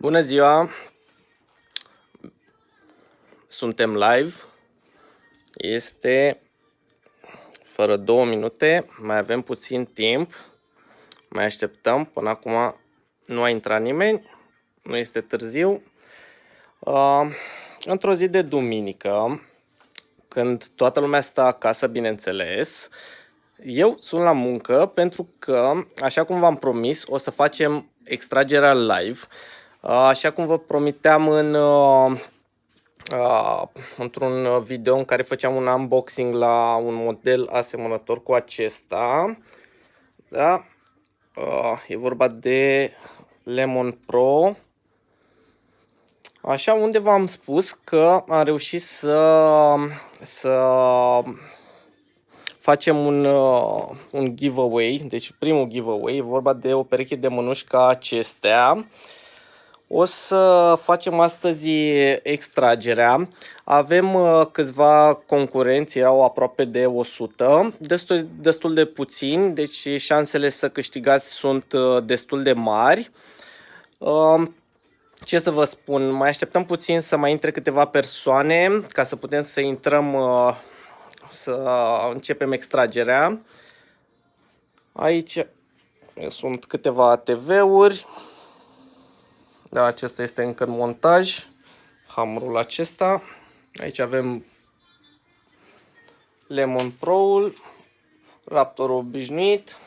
Bună ziua! Suntem live. Este fără două minute. Mai avem puțin timp. Mai așteptăm. Până acum nu a intrat nimeni. Nu este târziu. Uh, într-o zi de duminică, când toată lumea stă acasă, bineînțeles, eu sunt la muncă pentru că, așa cum v-am promis, o să facem extragerea live. Așa cum vă promiteam în, uh, uh, într-un video în care făceam un unboxing la un model asemănător cu acesta. Da? Uh, e vorba de Lemon Pro. Așa, unde v-am spus că am reușit să, să facem un, uh, un giveaway, deci primul giveaway, e vorba de o pereche de mânuși ca acestea. O să facem astăzi extragerea. Avem uh, câțiva concurenți, erau aproape de 100, destul, destul de puțini, deci șansele să câștigați sunt uh, destul de mari. Uh, ce să vă spun, mai așteptăm puțin să mai intre câteva persoane ca să putem să intrăm să începem extragerea. Aici sunt câteva ATV-uri. Da, acesta este încă în montaj. Hamrul acesta. Aici avem Lemon Pro-ul, Raptor obișnuit.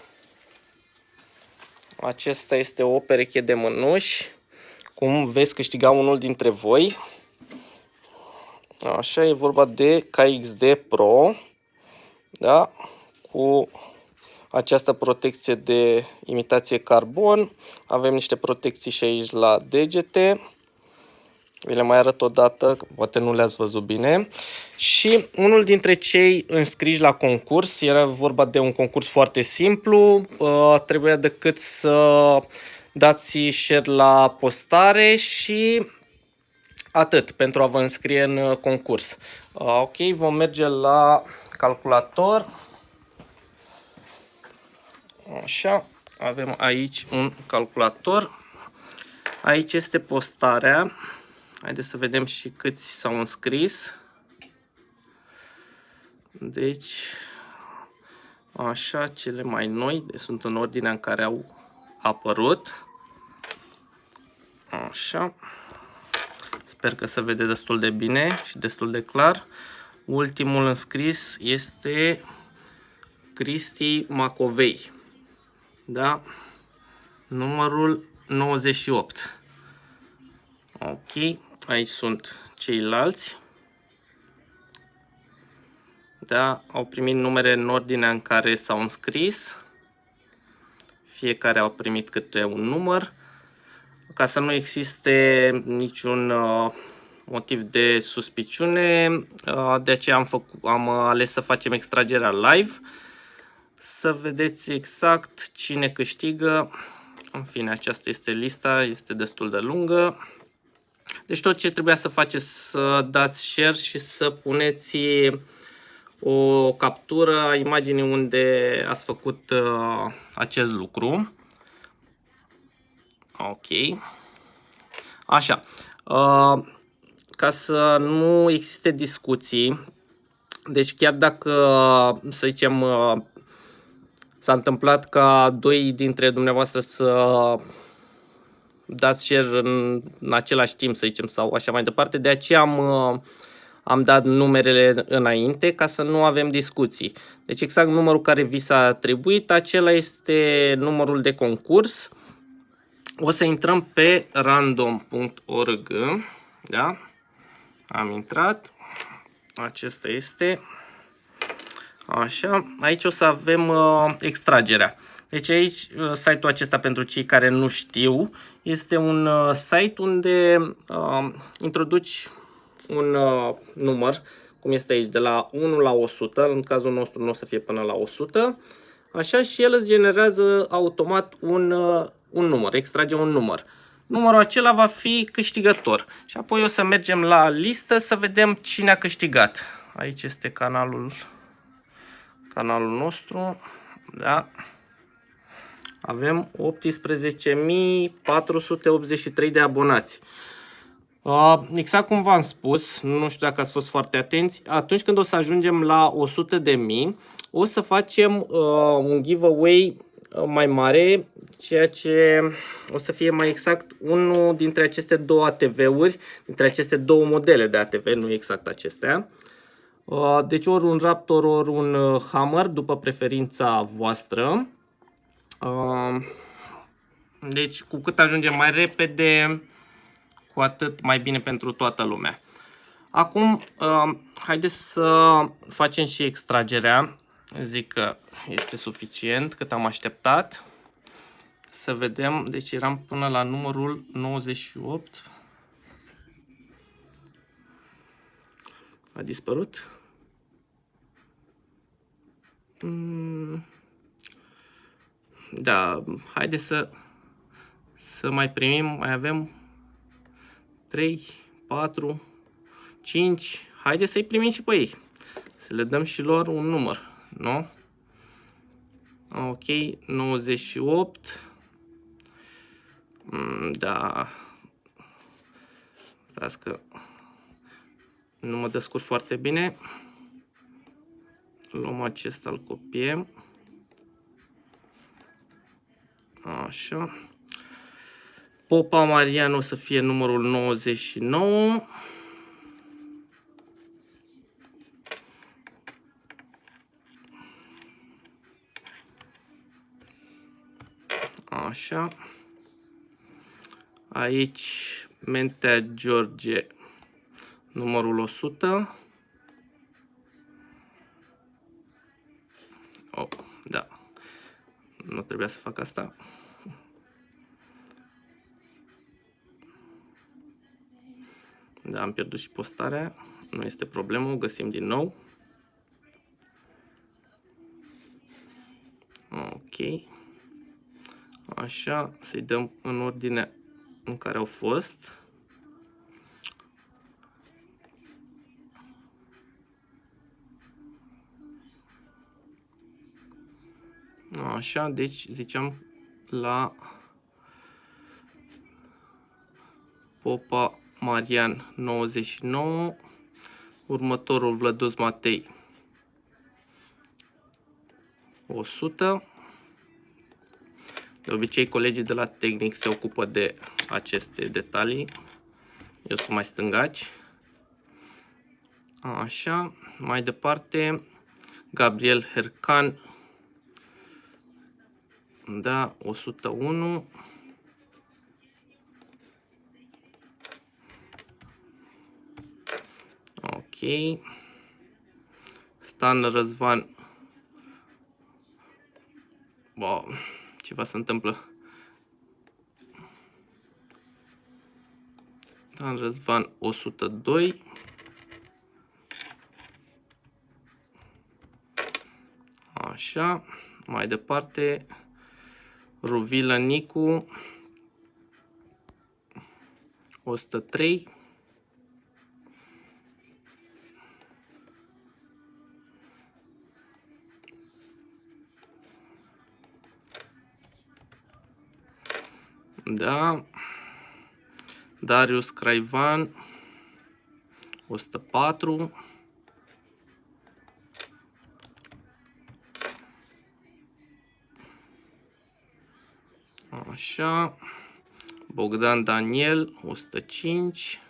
Acesta este o pereche de mânuși. Cum veți câștiga unul dintre voi. Așa, e vorba de KXD Pro, da? cu această protecție de imitație carbon. Avem niște protecții și aici la degete. Vi le mai arăt o dată, poate nu le-ați văzut bine. Și unul dintre cei înscriși la concurs, era vorba de un concurs foarte simplu, uh, trebuia decât să dați share la postare și Atât pentru a vă înscrie în uh, concurs. Uh, ok, vom merge la calculator. Așa, avem aici un calculator. Aici este postarea. Haideți să vedem și câți s-au înscris. Deci, așa, cele mai noi, deci sunt în ordinea în care au apărut. Așa. Sper că se vede destul de bine și destul de clar. Ultimul înscris este Cristi Macovei. Da? Numărul 98. Ok. Aici sunt ceilalți. Da? Au primit numere în ordinea în care s-au înscris. Fiecare au primit câte un număr ca să nu existe niciun uh, motiv de suspiciune, uh, de aceea am, făcut, am ales să facem extragerea live, să vedeți exact cine câștigă. În fine, aceasta este lista, este destul de lungă. Deci tot ce trebuia să faceți să dați share și să puneți o captură a imaginii unde ați făcut uh, acest lucru. Ok. Așa. Uh, ca să nu existe discuții, deci chiar dacă, să zicem, uh, s-a întâmplat ca doi dintre dumneavoastră să dați share în, în același timp, să zicem, sau așa mai departe, de aceea am, uh, am dat numerele înainte ca să nu avem discuții. Deci exact numărul care vi s-a atribuit, acela este numărul de concurs o să intrăm pe random.org. Da? Am intrat. Acesta este. Așa. Aici o să avem uh, extragerea. Deci aici, uh, site-ul acesta pentru cei care nu știu, este un uh, site unde uh, introduci un uh, număr, cum este aici, de la 1 la 100, în cazul nostru nu o să fie până la 100, așa și el îți generează automat un uh, un număr, extragem un număr. Numărul acela va fi câștigător. Și apoi o să mergem la listă să vedem cine a câștigat. Aici este canalul, canalul nostru. Da. avem 18.483 de abonați. Uh, exact cum v-am spus, nu știu dacă ați fost foarte atenți, atunci când o să ajungem la 100 de mii, o să facem uh, un giveaway uh, mai mare, ceea ce o să fie mai exact unul dintre aceste două ATV-uri, dintre aceste două modele de ATV, nu exact acestea. Deci ori un Raptor, ori un Hammer, după preferința voastră. Deci cu cât ajungem mai repede, cu atât mai bine pentru toată lumea. Acum, uh, haideți să facem și extragerea. Zic că este suficient cât am așteptat. Să vedem, deci eram până la numărul 98. A dispărut? Mm. Da, haideți să, să mai primim, mai avem 3, 4, 5. Haideți să-i primim și pe ei. Să le dăm și lor un număr, nu? Ok, 98. Mm, da. Stați că nu mă descurc foarte bine. Luăm acesta, îl copiem. Așa. Popa Marian o să fie numărul 99. Așa. Aici Mentea George, numărul 100. Nu trebuia să fac asta. Da, am pierdut și postarea. Nu este problemă, o găsim din nou. Ok. Așa, să-i dăm în ordine în care au fost. Așa, deci ziceam la Popa Marian 99, următorul Vlădus Matei 100. De obicei colegii de la tehnic se ocupă de aceste detalii. Eu sunt mai stângaci. Așa, mai departe, Gabriel Hercan, da, 101. Stan Răzvan. Bă, ceva se întâmplă. Stan Răzvan 102. Așa, mai departe, Ruvilă Nicu 103. Da. Darius Craivan 104. Așa. Bogdan Daniel 105.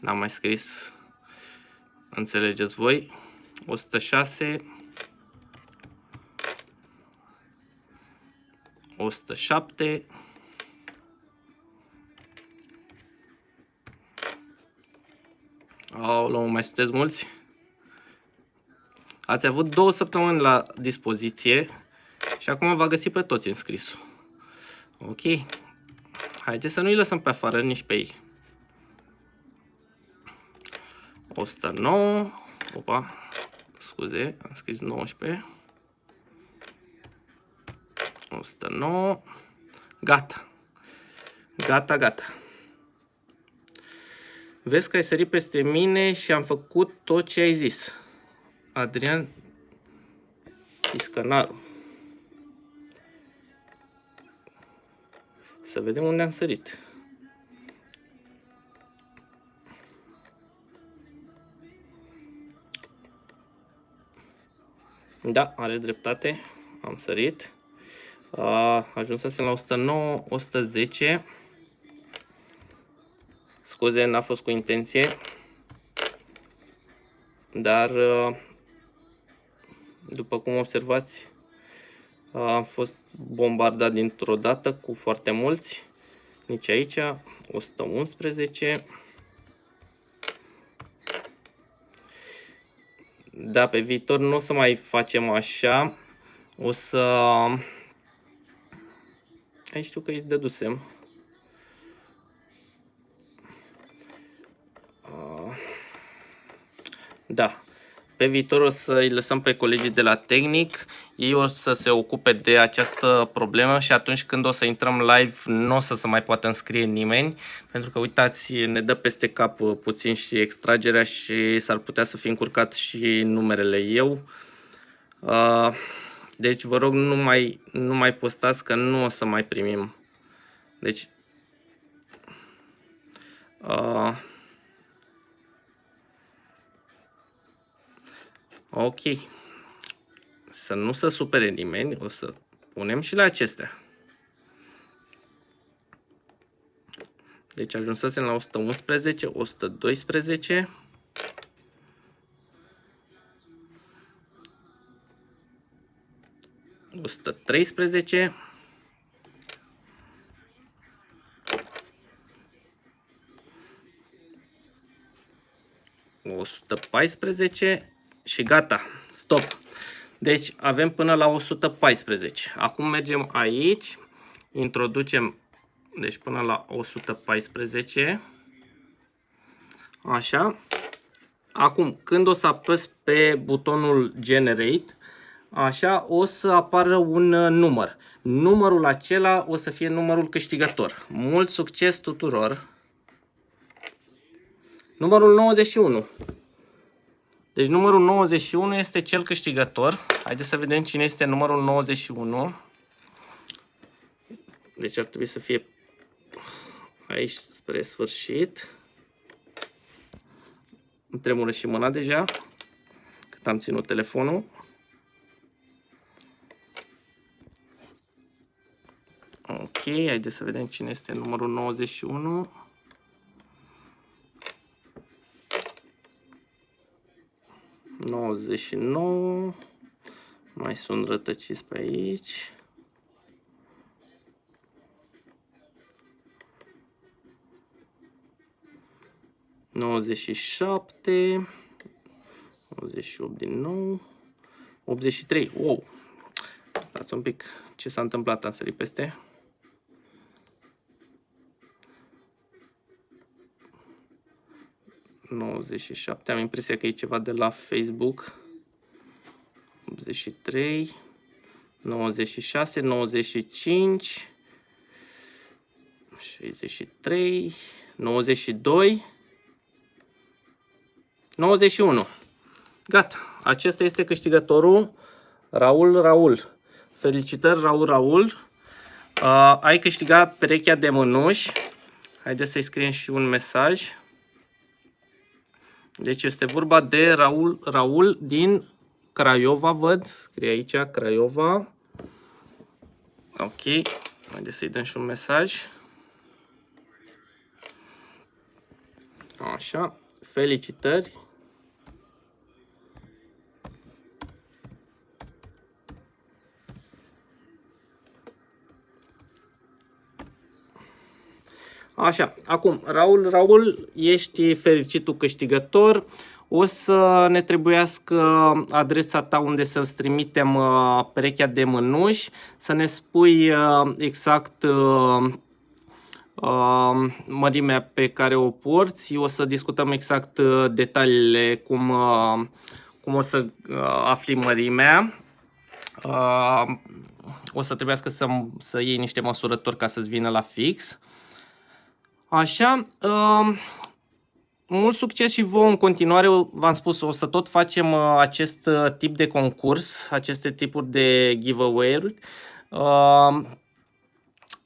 N-am mai scris. Înțelegeți voi. 106. 107 Aoleu, mai sunteți mulți? Ați avut două săptămâni la dispoziție și acum va găsi pe toți înscrisul. Ok. Haideți să nu-i lăsăm pe afară nici pe ei. 109. Opa. Scuze, am scris 19. 109. Gata. Gata, gata. Vezi că ai sărit peste mine și am făcut tot ce ai zis. Adrian, piscănarul. Să vedem unde am sărit. Da, are dreptate. Am sărit. A, ajunsesem la 109, 110. Scuze, n-a fost cu intenție. Dar, după cum observați, am fost bombardat dintr-o dată cu foarte mulți. Nici aici, 111. Da, pe viitor nu o să mai facem așa. O să... Aici știu că îi dădusem. Da, pe viitor o să îi lăsăm pe colegii de la tehnic, ei o să se ocupe de această problemă și atunci când o să intrăm live nu o să se mai poată înscrie nimeni, pentru că uitați, ne dă peste cap puțin și extragerea și s-ar putea să fi încurcat și numerele eu. Uh, deci vă rog nu mai, nu mai postați că nu o să mai primim. Deci... Uh, Ok. Să nu se supere nimeni, o să punem și la acestea. Deci ajunsesem la 111, 112. Osta treisprezece. O sută paisprezece și gata, stop. Deci avem până la 114. Acum mergem aici, introducem, deci până la 114. Așa. Acum, când o să apăs pe butonul Generate, așa, o să apară un uh, număr. Numărul acela o să fie numărul câștigător. Mult succes tuturor! Numărul 91. Deci numărul 91 este cel câștigător. Haideți să vedem cine este numărul 91. Deci ar trebui să fie aici spre sfârșit. Îmi tremură și mâna deja, cât am ținut telefonul. Ok, haideți să vedem cine este numărul 91. 99. Mai sunt rătăciți pe aici. Nouăzeci și șapte, 98 din nou, 83, wow, stați un pic, ce s-a întâmplat, am sărit peste, 97. Am impresia că e ceva de la Facebook. 83. 96, 95, 63, 92, 91. Gata, acesta este câștigătorul Raul Raul. Felicitări Raul Raul. Uh, ai câștigat perechea de mânuși. Haideți să-i scriem și un mesaj. Deci este vorba de Raul, Raul din Craiova, văd. Scrie aici Craiova. Ok. Haideți să-i dăm și un mesaj. Așa. Felicitări. Așa, acum, Raul, Raul, ești fericitul câștigător. O să ne trebuiască adresa ta unde să-ți trimitem uh, perechea de mânuși, să ne spui uh, exact uh, mărimea pe care o porți. O să discutăm exact detaliile, cum, cum o să afli mărimea. O să trebuiască să, să iei niște măsurători ca să-ți vină la fix. Așa, uh, mult succes și vouă în continuare. V-am spus, o să tot facem uh, acest uh, tip de concurs, aceste tipuri de giveaway-uri. Uh,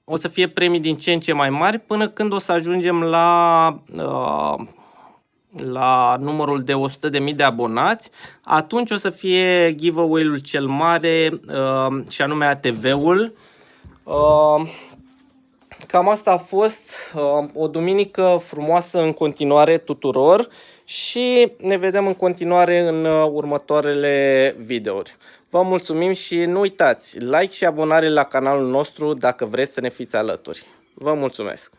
o să fie premii din ce în ce mai mari până când o să ajungem la, la numărul de 100.000 de abonați. Atunci o să fie giveaway-ul cel mare și anume ATV-ul. Cam asta a fost uh, o duminică frumoasă în continuare tuturor și ne vedem în continuare în uh, următoarele videouri. Vă mulțumim și nu uitați, like și abonare la canalul nostru dacă vreți să ne fiți alături. Vă mulțumesc!